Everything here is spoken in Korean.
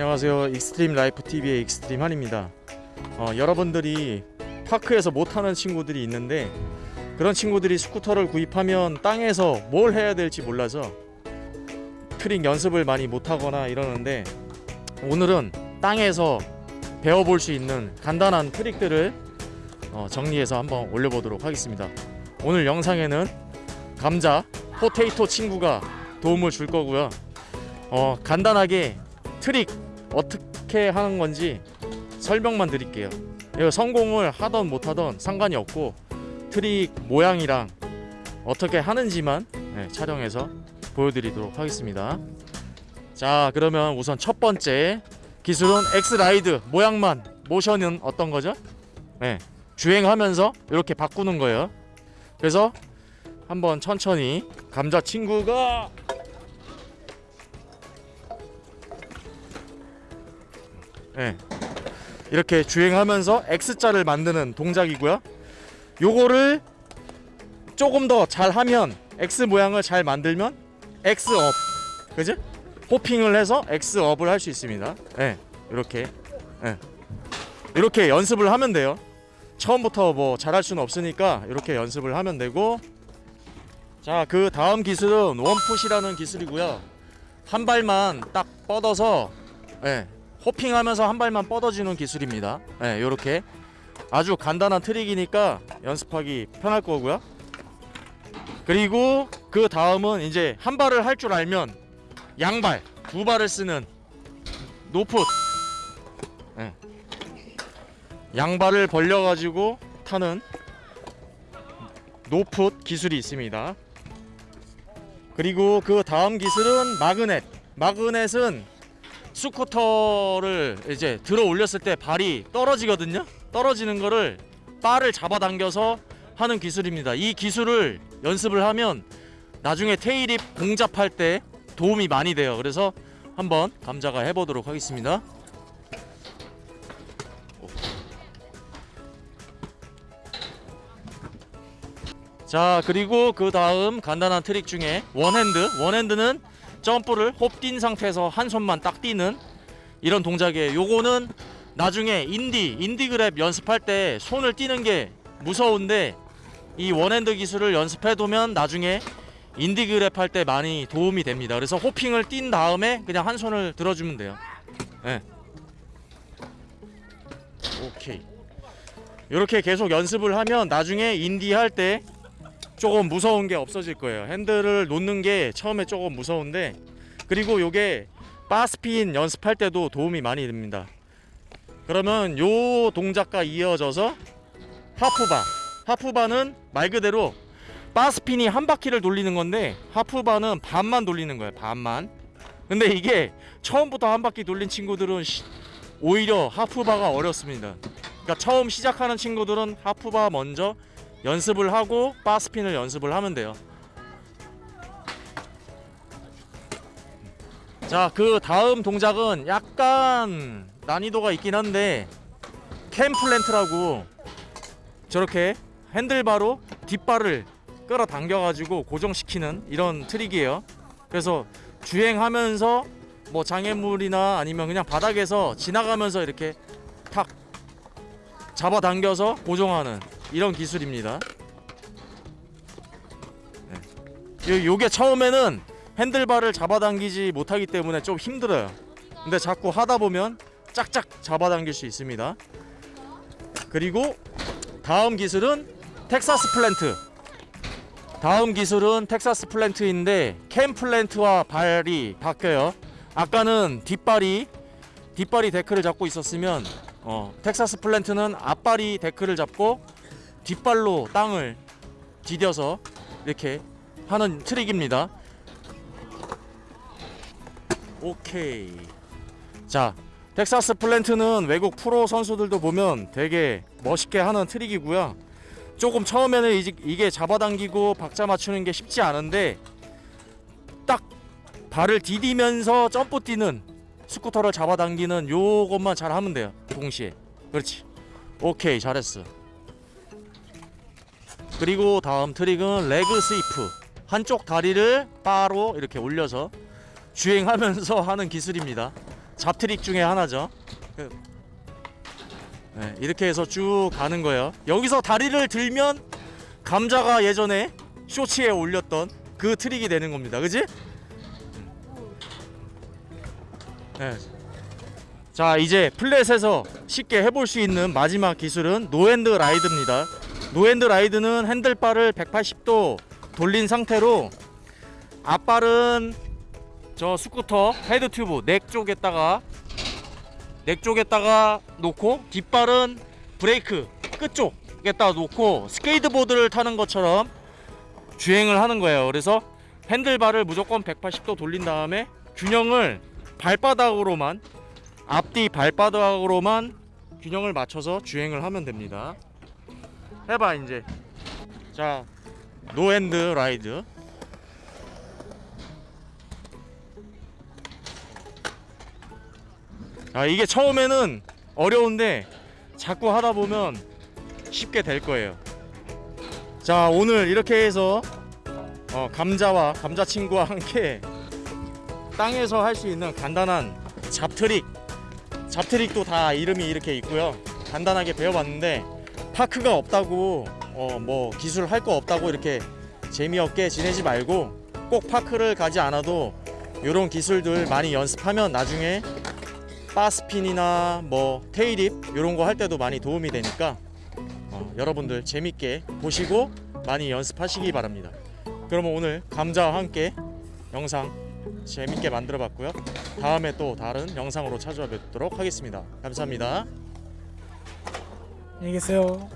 안녕하세요. 익스트림 라이프 TV의 익스트림 한입니다. 어, 여러분들이 park에서 못하는 친구들이 있는데 그런 친구들이 스쿠터를 구입하면 땅에서 뭘 해야 될지 몰라서 트릭 연습을 많이 못하거나 이러는데 오늘은 땅에서 배워볼 수 있는 간단한 트릭들을 어, 정리해서 한번 올려보도록 하겠습니다. 오늘 영상에는 감자 potato 친구가 도움을 줄 거고요. 어, 간단하게 트릭 어떻게 하는 건지 설명만 드릴게요. 성공을 하던 못하던 상관이 없고 트릭 모양이랑 어떻게 하는지만 네, 촬영해서 보여드리도록 하겠습니다. 자 그러면 우선 첫 번째 기술은 X-ride 모양만 모션은 어떤 거죠? 네, 주행하면서 이렇게 바꾸는 거예요. 그래서 한번 천천히 감자 친구가 예. 이렇게 주행하면서 X자를 만드는 동작이고요. 요거를 조금 더 잘하면 X 모양을 잘 만들면 X업 그지? 호핑을 해서 X업을 할 수 있습니다. 예. 이렇게 예. 이렇게 연습을 하면 돼요. 처음부터 뭐 잘할 수는 없으니까 이렇게 연습을 하면 되고 자 그 다음 기술은 원풋이라는 기술이고요. 한 발만 딱 뻗어서 예, 호핑하면서 한 발만 뻗어주는 기술입니다. 네, 이렇게 아주 간단한 트릭이니까 연습하기 편할 거고요. 그리고 그 다음은 이제 한 발을 할 줄 알면 양발 두 발을 쓰는 no foot. 네. 양발을 벌려가지고 타는 no foot 기술이 있습니다. 그리고 그 다음 기술은 magnet. magnet은 스쿠터를 이제 들어 올렸을 때 발이 떨어지거든요. 떨어지는 거를 바를 잡아당겨서 하는 기술입니다. 이 기술을 연습을 하면 나중에 tailwhip 공잡할 때 도움이 많이 돼요. 그래서 한번 감자가 해보도록 하겠습니다. 자 그리고 그 다음 간단한 트릭 중에 one hand one hand는 점프를 hop 뛴 상태에서 한 손만 딱 뛰는 이런 동작이에요. 요거는 나중에 indy indy grab 연습할 때 손을 띄는 게 무서운데 이 one hand 기술을 연습해 두면 나중에 indy grab 할 때 많이 도움이 됩니다. 그래서 hopping을 뛴 다음에 그냥 한 손을 들어주면 돼요. 네. 오케이. 이렇게 계속 연습을 하면 나중에 indy 할 때 조금 무서운 게 없어질 거예요. 핸들을 놓는 게 처음에 조금 무서운데 그리고 요게 barspin 연습할 때도 도움이 많이 됩니다. 그러면 요 동작과 이어져서 하프바. 하프바는 말 그대로 바스핀이 한 바퀴를 돌리는 건데 하프바는 반만 돌리는 거예요 반만. 근데 이게 처음부터 한 바퀴 돌린 친구들은 시- 오히려 하프바가 어렵습니다. 그러니까 처음 시작하는 친구들은 하프바 먼저 연습을 하고 바스핀을 연습을 하면 돼요. 자 그 다음 동작은 약간 난이도가 있긴 한데 캠 플랜트라고 저렇게 핸들바로 뒷발을 끌어당겨 가지고 고정시키는 이런 트릭이에요. 그래서 주행하면서 뭐 장애물이나 아니면 그냥 바닥에서 지나가면서 이렇게 탁 잡아당겨서 고정하는 이런 기술입니다. 네. 요- 요게 처음에는 핸들바를 잡아당기지 못하기 때문에 좀 힘들어요. 근데 자꾸 하다 보면 짝짝 잡아당길 수 있습니다. 그리고 다음 기술은 Texas plant. 다음 기술은 Texas plant인데 can plant와 발이 바뀌어요. 아까는 뒷발이 뒷발이 deck를 잡고 있었으면 어, Texas plant는 앞발이 deck를 잡고 뒷발로 땅을 디뎌서 이렇게 하는 트릭입니다. 오케이. 자 Texas plant는 외국 프로 선수들도 보면 되게 멋있게 하는 트릭이고요. 조금 처음에는 이게 잡아당기고 박자 맞추는 게 쉽지 않은데 딱 발을 디디면서 점프 뛰는 스쿠터를 잡아당기는 요것만 잘 하면 돼요 동시에. 그렇지. 오케이 잘했어 그리고 다음 트릭은 leg sweep 한쪽 다리를 바로 이렇게 올려서 주행하면서 하는 기술입니다 잡트릭 중에 하나죠. 그- 네, 이렇게 해서 쭉 가는 거예요. 여기서 다리를 들면 감자가 예전에 쇼츠에 올렸던 그 트릭이 되는 겁니다. 그지? 네. 자 이제 flat에서 쉽게 해볼 수 있는 마지막 기술은 no hand ride입니다. no hand ride는 핸들바를 180도 돌린 상태로 앞발은 저 스쿠터 head tube neck 쪽에다가 neck 쪽에다가 놓고 뒷발은 브레이크 끝 쪽에다가 놓고 스케이트보드를 타는 것처럼 주행을 하는 거예요. 그래서 핸들바를 무조건 180도 돌린 다음에 균형을 발바닥으로만 앞뒤 발바닥으로만 균형을 맞춰서 주행을 하면 됩니다. 해봐 이제. 자, no hand ride. 아 이게 처음에는 어려운데 자꾸 하다 보면 쉽게 될 거예요. 자 오늘 이렇게 해서 어, 감자와 감자 친구와 함께 땅에서 할 수 있는 간단한 잡트릭 잡트릭도 다 이름이 이렇게 있고요. 간단하게 배워봤는데 파크가 없다고 어, 뭐 기술 할 거 없다고 이렇게 재미없게 지내지 말고 꼭 파크를 가지 않아도 이런 기술들 많이 연습하면 나중에 바스핀이나 뭐 테일립 이런 거 할 때도 많이 도움이 되니까 어, 여러분들 재밌게 보시고 많이 연습하시기 바랍니다. 그러면 오늘 감자와 함께 영상 재밌게 만들어 봤고요. 다음에 또 다른 영상으로 찾아뵙도록 하겠습니다. 감사합니다. 안녕히 계세요.